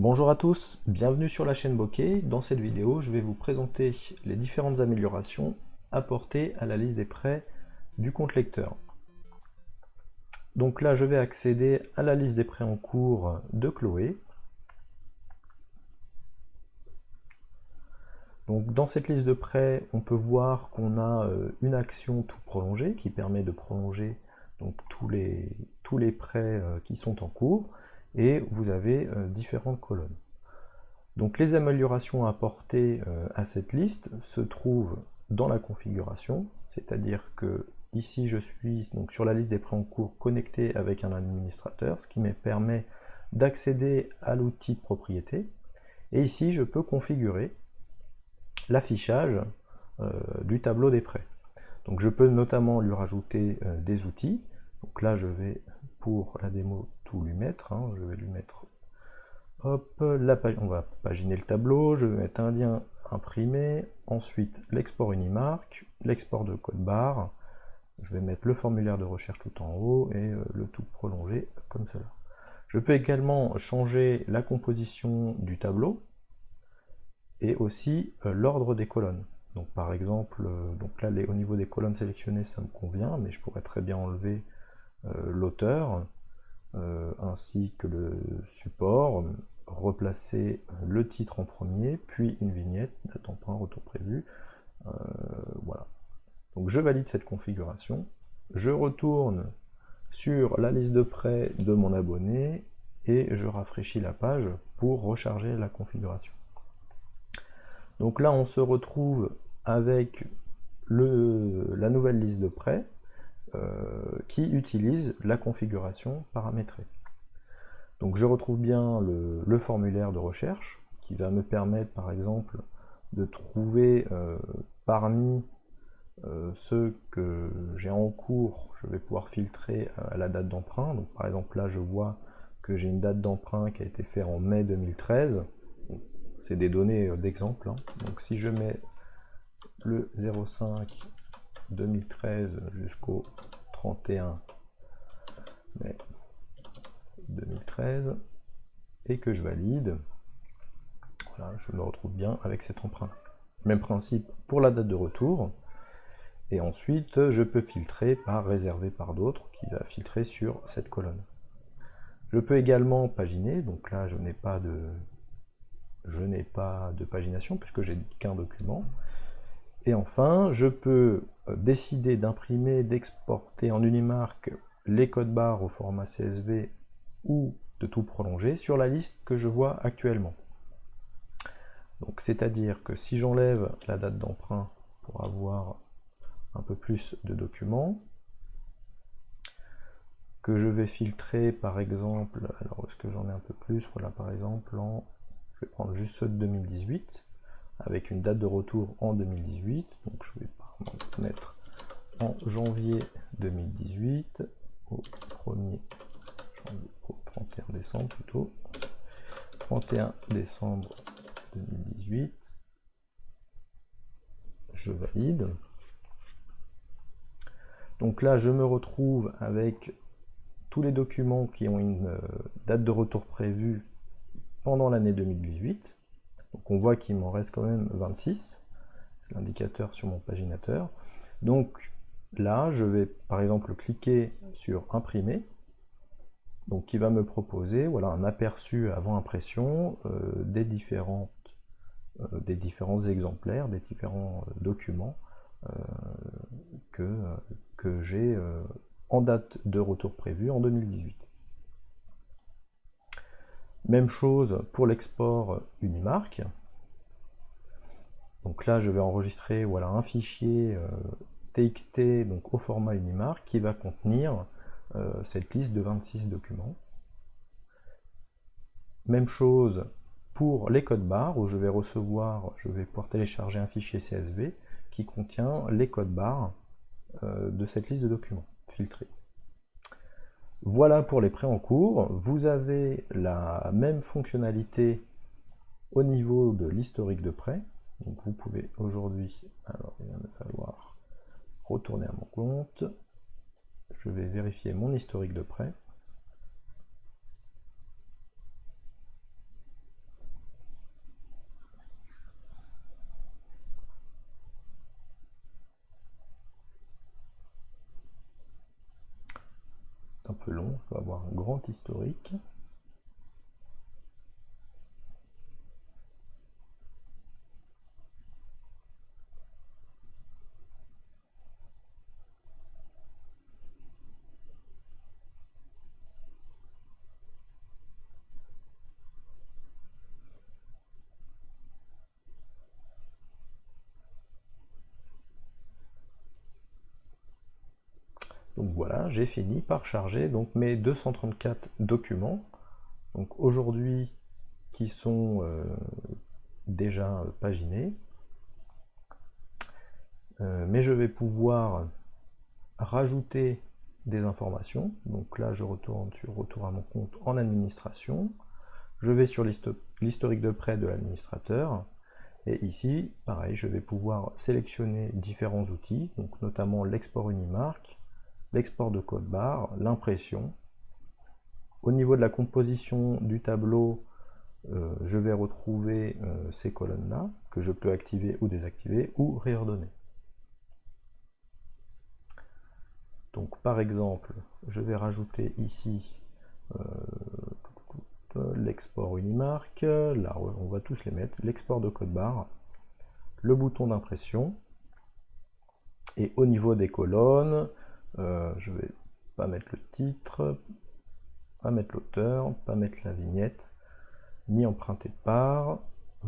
Bonjour à tous, bienvenue sur la chaîne Bokeh. Dans cette vidéo, je vais vous présenter les différentes améliorations apportées à la liste des prêts du compte lecteur. Donc là, je vais accéder à la liste des prêts en cours de Chloé. Dans cette liste de prêts, on peut voir qu'on a euh, une action tout prolongée qui permet de prolonger donc, tous, les, tous les prêts euh, qui sont en cours et vous avez euh, différentes colonnes. Donc les améliorations apportées euh, à cette liste se trouvent dans la configuration, c'est-à-dire que ici je suis donc sur la liste des prêts en cours connecté avec un administrateur, ce qui me permet d'accéder à l'outil de propriété, et ici je peux configurer l'affichage euh, du tableau des prêts. Donc je peux notamment lui rajouter des outils, donc là je vais pour la démo lui mettre. Hein. Je vais lui mettre hop, la page, on va paginer le tableau, je vais mettre un lien imprimé, ensuite l'export Unimark, l'export de code barre, je vais mettre le formulaire de recherche tout en haut et euh, le tout prolongé comme cela. Je peux également changer la composition du tableau et aussi euh, l'ordre des colonnes. Donc par exemple, euh, donc là les, au niveau des colonnes sélectionnées ça me convient, mais je pourrais très bien enlever l'auteur, euh, ainsi que le support, replacer le titre en premier, puis une vignette, date point retour prévu, euh, voilà. Donc je valide cette configuration, je retourne sur la liste de prêts de mon abonné, et je rafraîchis la page pour recharger la configuration. Donc là on se retrouve avec la nouvelle liste de prêts, qui utilise la configuration paramétrée. Donc je retrouve bien le, formulaire de recherche qui va me permettre par exemple de trouver euh, parmi euh, ceux que j'ai en cours, je vais pouvoir filtrer à la date d'emprunt. Donc par exemple là je vois que j'ai une date d'emprunt qui a été faite en mai 2013. C'est des données d'exemple. Hein. Donc si je mets le 05 2013 jusqu'au 31 mai 2013 et que je valide, voilà, je me retrouve bien avec cet emprunt. Même principe pour la date de retour. Et ensuite, je peux filtrer par réservé par d'autres, qui va filtrer sur cette colonne. Je peux également paginer, donc là je n'ai pas de je n'ai pas de pagination puisque j'ai qu'un document. Et enfin, je peux euh, décider d'imprimer, d'exporter en Unimark les codes barres au format CSV ou de tout prolonger sur la liste que je vois actuellement. Donc c'est-à-dire que si j'enlève la date d'emprunt pour avoir un peu plus de documents, que je vais filtrer par exemple, alors est-ce que j'en ai un peu plus, voilà par exemple en, je vais prendre juste ceux de 2018, avec une date de retour en 2018. Donc je vais mettre en janvier 2018 au 1er janvier, au 31 décembre plutôt. 31 décembre 2018. Je valide. Donc là, je me retrouve avec tous les documents qui ont une euh, date de retour prévue pendant l'année 2018. Donc on voit qu'il m'en reste quand même 26, c'est l'indicateur sur mon paginateur. Donc là, je vais par exemple cliquer sur imprimer, donc qui va me proposer voilà, un aperçu avant impression euh, des, différentes, euh, des différents exemplaires, des différents euh, documents que, que j'ai en date de retour prévu en 2018. Même chose pour l'export Unimark. Donc là, je vais enregistrer voilà, un fichier euh, TXT donc au format Unimark qui va contenir euh, cette liste de 26 documents. Même chose pour les codes barres où je vais recevoir, je vais pouvoir télécharger un fichier CSV qui contient les codes barres euh, de cette liste de documents filtrés. Voilà pour les prêts en cours. Vous avez la même fonctionnalité au niveau de l'historique de prêts. Donc vous pouvez aujourd'hui, alors il va me falloir retourner à mon compte. Je vais vérifier mon historique de prêt. Peu long, je vais avoir un grand historique. Donc voilà, j'ai fini par charger donc mes 234 documents. Donc aujourd'hui, qui sont euh, déjà paginés. Euh, mais je vais pouvoir rajouter des informations. Donc là, je retourne sur Retour à mon compte en administration. Je vais sur l'historique de prêt de l'administrateur. Et ici, pareil, je vais pouvoir sélectionner différents outils, donc notamment l'export Unimark, l'export de code barre, l'impression. Au niveau de la composition du tableau, euh, je vais retrouver euh, ces colonnes-là, que je peux activer ou désactiver, ou réordonner. Donc par exemple, je vais rajouter ici euh, l'export Unimark, là on va tous les mettre, l'export de code barre, le bouton d'impression, et au niveau des colonnes, euh, je vais pas mettre le titre, pas mettre l'auteur, pas mettre la vignette, ni emprunter par.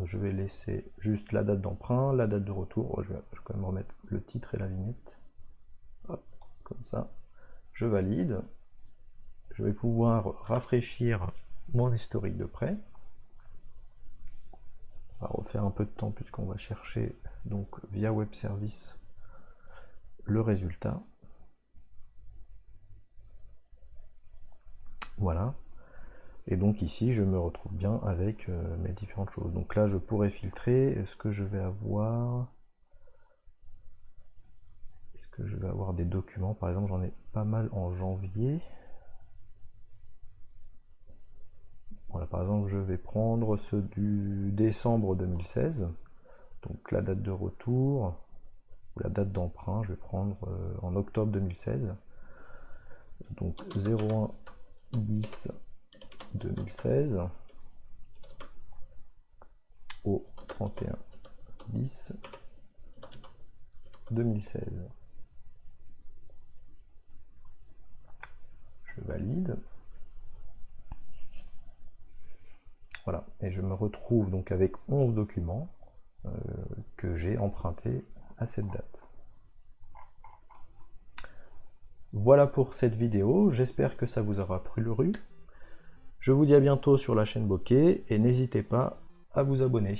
Je vais laisser juste la date d'emprunt, la date de retour. Je vais, quand même remettre le titre et la vignette. comme ça. Je valide. Je vais pouvoir rafraîchir mon historique de prêt. On va refaire un peu de temps puisqu'on va chercher donc via web service le résultat. Voilà. Et donc ici, je me retrouve bien avec euh, mes différentes choses. Donc là, je pourrais filtrer. Est-ce que je vais avoir... Est-ce que je vais avoir des documents? Par exemple, j'en ai pas mal en janvier. Voilà, par exemple, je vais prendre ceux du décembre 2016. Donc la date de retour, ou la date d'emprunt, je vais prendre euh, en octobre 2016. Donc 01 10 2016 au 31 10 2016. Je valide. Voilà, et je me retrouve donc avec 11 documents euh, que j'ai empruntés à cette date. Voilà pour cette vidéo, j'espère que ça vous aura plu. Je vous dis à bientôt sur la chaîne Bokeh et n'hésitez pas à vous abonner.